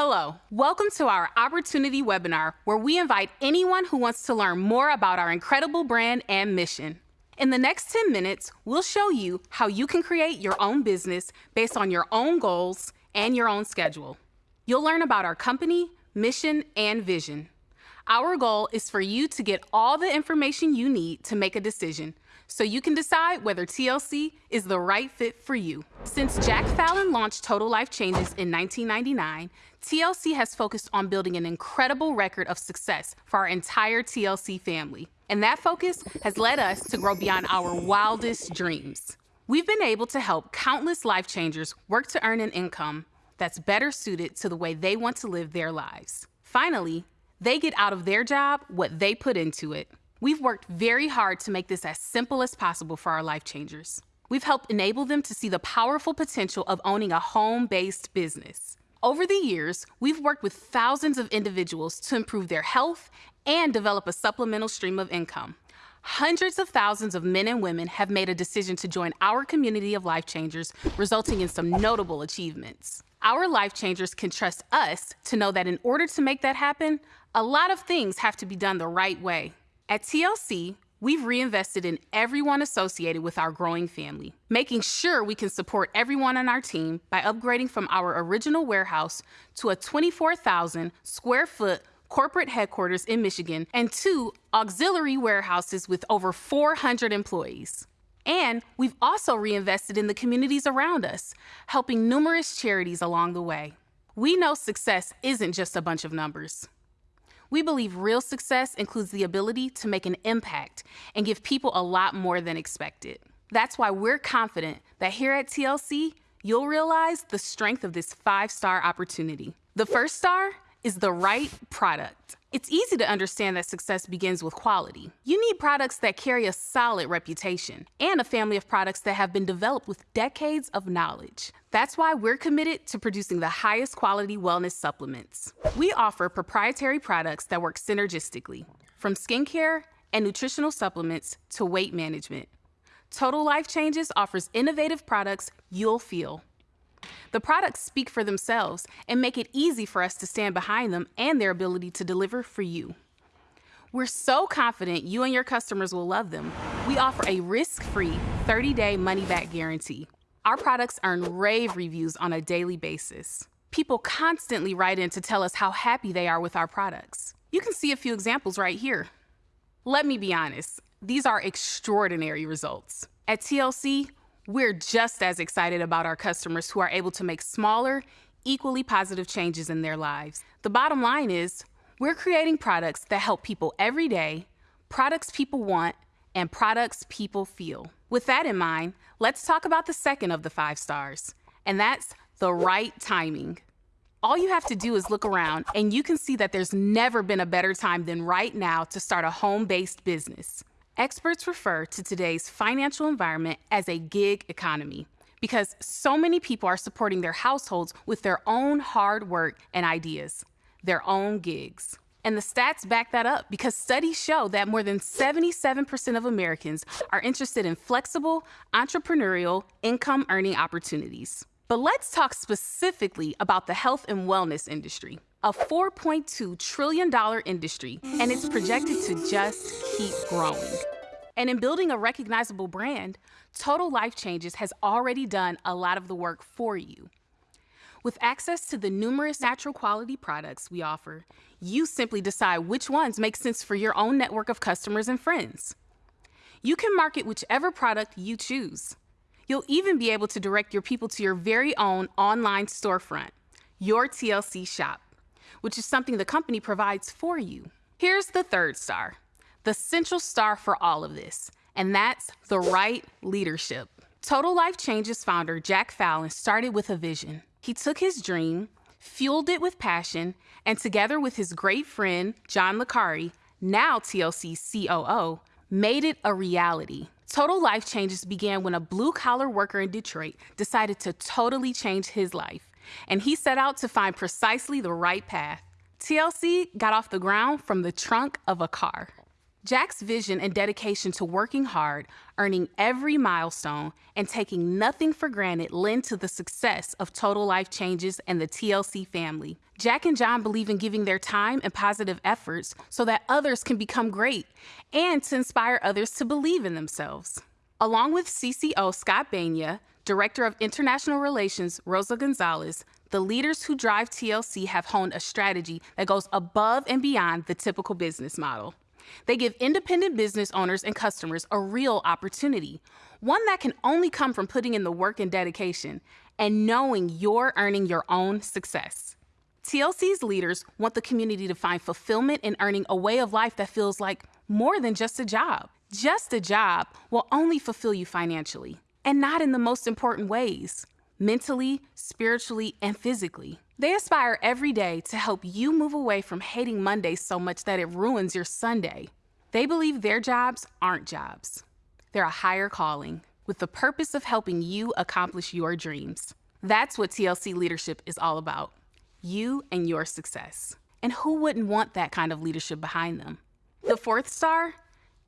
Hello, welcome to our Opportunity webinar, where we invite anyone who wants to learn more about our incredible brand and mission. In the next 10 minutes, we'll show you how you can create your own business based on your own goals and your own schedule. You'll learn about our company, mission, and vision. Our goal is for you to get all the information you need to make a decision so you can decide whether TLC is the right fit for you. Since Jack Fallon launched Total Life Changes in 1999, TLC has focused on building an incredible record of success for our entire TLC family. And that focus has led us to grow beyond our wildest dreams. We've been able to help countless life changers work to earn an income that's better suited to the way they want to live their lives. Finally, they get out of their job what they put into it. We've worked very hard to make this as simple as possible for our life changers. We've helped enable them to see the powerful potential of owning a home based business. Over the years, we've worked with thousands of individuals to improve their health and develop a supplemental stream of income. Hundreds of thousands of men and women have made a decision to join our community of life changers, resulting in some notable achievements. Our life changers can trust us to know that in order to make that happen, a lot of things have to be done the right way. At TLC, we've reinvested in everyone associated with our growing family, making sure we can support everyone on our team by upgrading from our original warehouse to a 24,000 square foot corporate headquarters in Michigan and two auxiliary warehouses with over 400 employees. And we've also reinvested in the communities around us, helping numerous charities along the way. We know success isn't just a bunch of numbers. We believe real success includes the ability to make an impact and give people a lot more than expected. That's why we're confident that here at TLC, you'll realize the strength of this five star opportunity. The first star is the right product. It's easy to understand that success begins with quality. You need products that carry a solid reputation and a family of products that have been developed with decades of knowledge. That's why we're committed to producing the highest quality wellness supplements. We offer proprietary products that work synergistically, from skincare and nutritional supplements to weight management. Total Life Changes offers innovative products you'll feel. The products speak for themselves and make it easy for us to stand behind them and their ability to deliver for you. We're so confident you and your customers will love them. We offer a risk free 30 day money back guarantee. Our products earn rave reviews on a daily basis. People constantly write in to tell us how happy they are with our products. You can see a few examples right here. Let me be honest, these are extraordinary results. At TLC, we're just as excited about our customers who are able to make smaller, equally positive changes in their lives. The bottom line is, we're creating products that help people every day, products people want, and products people feel. With that in mind, let's talk about the second of the five stars, and that's the right timing. All you have to do is look around, and you can see that there's never been a better time than right now to start a home based business. Experts refer to today's financial environment as a gig economy because so many people are supporting their households with their own hard work and ideas, their own gigs. And the stats back that up because studies show that more than 77% of Americans are interested in flexible, entrepreneurial, income earning opportunities. But let's talk specifically about the health and wellness industry a $4.2 trillion industry, and it's projected to just keep growing. And in building a recognizable brand, Total Life Changes has already done a lot of the work for you. With access to the numerous natural quality products we offer, you simply decide which ones make sense for your own network of customers and friends. You can market whichever product you choose. You'll even be able to direct your people to your very own online storefront, your TLC shop which is something the company provides for you. Here's the third star, the central star for all of this, and that's the right leadership. Total Life Changes founder Jack Fallon started with a vision. He took his dream, fueled it with passion, and together with his great friend John Licari, now TLC's COO, made it a reality. Total Life Changes began when a blue collar worker in Detroit decided to totally change his life and he set out to find precisely the right path. TLC got off the ground from the trunk of a car. Jack's vision and dedication to working hard, earning every milestone, and taking nothing for granted lend to the success of Total Life Changes and the TLC family. Jack and John believe in giving their time and positive efforts so that others can become great and to inspire others to believe in themselves. Along with CCO Scott Banya, Director of International Relations Rosa Gonzalez, the leaders who drive TLC have honed a strategy that goes above and beyond the typical business model. They give independent business owners and customers a real opportunity, one that can only come from putting in the work and dedication and knowing you're earning your own success. TLC's leaders want the community to find fulfillment in earning a way of life that feels like more than just a job. Just a job will only fulfill you financially, and not in the most important ways mentally, spiritually, and physically. They aspire every day to help you move away from hating Mondays so much that it ruins your Sunday. They believe their jobs aren't jobs, they're a higher calling with the purpose of helping you accomplish your dreams. That's what TLC leadership is all about you and your success. And who wouldn't want that kind of leadership behind them? The fourth star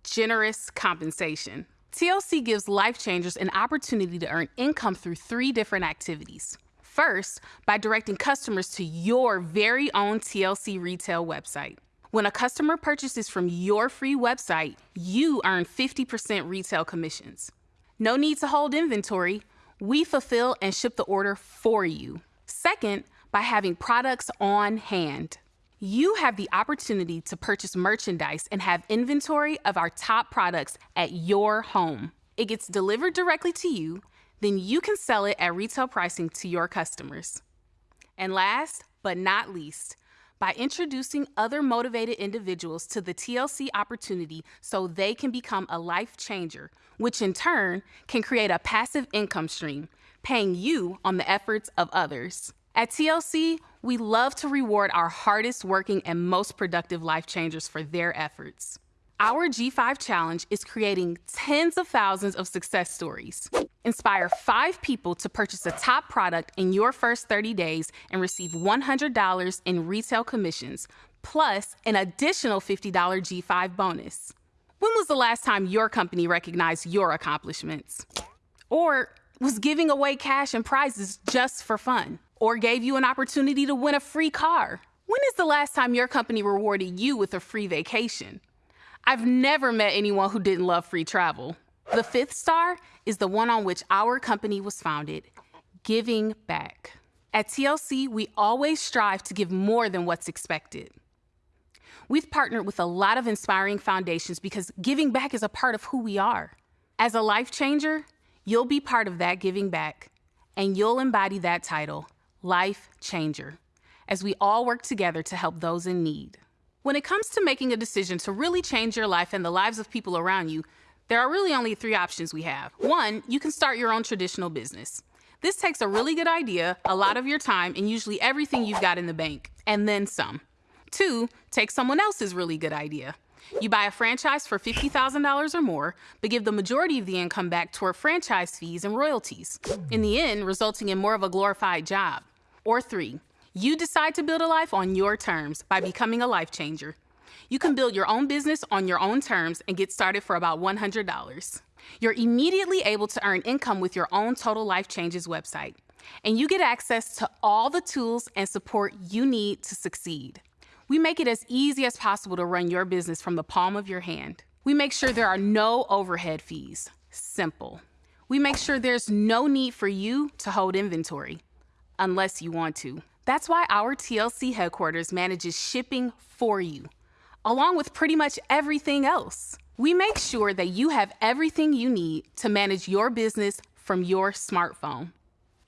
generous compensation. TLC gives life changers an opportunity to earn income through three different activities. First, by directing customers to your very own TLC retail website. When a customer purchases from your free website, you earn 50% retail commissions. No need to hold inventory. We fulfill and ship the order for you. Second, by having products on hand you have the opportunity to purchase merchandise and have inventory of our top products at your home. It gets delivered directly to you, then you can sell it at retail pricing to your customers. And last but not least, by introducing other motivated individuals to the TLC opportunity so they can become a life changer, which in turn can create a passive income stream, paying you on the efforts of others. At TLC, we love to reward our hardest working and most productive life changers for their efforts. Our G5 challenge is creating tens of thousands of success stories. Inspire five people to purchase a top product in your first 30 days and receive $100 in retail commissions, plus an additional $50 G5 bonus. When was the last time your company recognized your accomplishments? Or was giving away cash and prizes just for fun? Or gave you an opportunity to win a free car? When is the last time your company rewarded you with a free vacation? I've never met anyone who didn't love free travel. The fifth star is the one on which our company was founded giving back. At TLC, we always strive to give more than what's expected. We've partnered with a lot of inspiring foundations because giving back is a part of who we are. As a life changer, you'll be part of that giving back, and you'll embody that title life changer, as we all work together to help those in need. When it comes to making a decision to really change your life and the lives of people around you, there are really only three options we have. One, you can start your own traditional business. This takes a really good idea, a lot of your time, and usually everything you've got in the bank, and then some. Two, take someone else's really good idea. You buy a franchise for $50,000 or more, but give the majority of the income back toward franchise fees and royalties, in the end, resulting in more of a glorified job. Or three, you decide to build a life on your terms by becoming a life changer. You can build your own business on your own terms and get started for about $100. You're immediately able to earn income with your own Total Life Changes website, and you get access to all the tools and support you need to succeed. We make it as easy as possible to run your business from the palm of your hand. We make sure there are no overhead fees. Simple. We make sure there's no need for you to hold inventory unless you want to. That's why our TLC headquarters manages shipping for you, along with pretty much everything else. We make sure that you have everything you need to manage your business from your smartphone.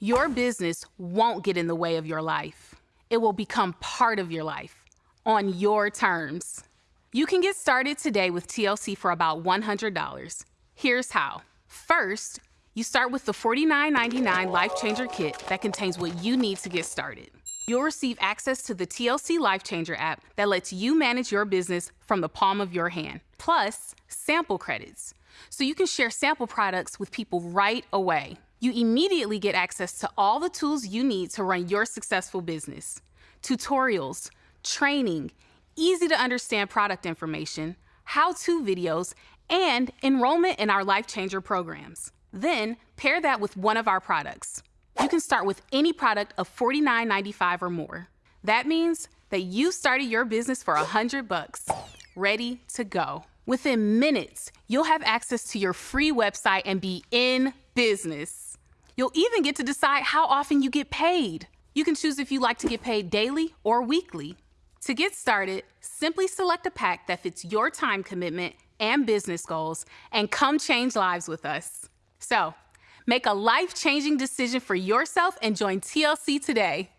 Your business won't get in the way of your life. It will become part of your life on your terms. You can get started today with TLC for about $100. Here's how. First, you start with the $49.99 Life Changer Kit that contains what you need to get started. You'll receive access to the TLC Life Changer app that lets you manage your business from the palm of your hand, plus sample credits. So you can share sample products with people right away. You immediately get access to all the tools you need to run your successful business tutorials, training, easy to understand product information, how to videos, and enrollment in our Life Changer programs. Then pair that with one of our products. You can start with any product of $49.95 or more. That means that you started your business for 100 bucks, ready to go. Within minutes, you'll have access to your free website and be in business. You'll even get to decide how often you get paid. You can choose if you like to get paid daily or weekly. To get started, simply select a pack that fits your time commitment and business goals and come change lives with us. So, make a life changing decision for yourself and join TLC today.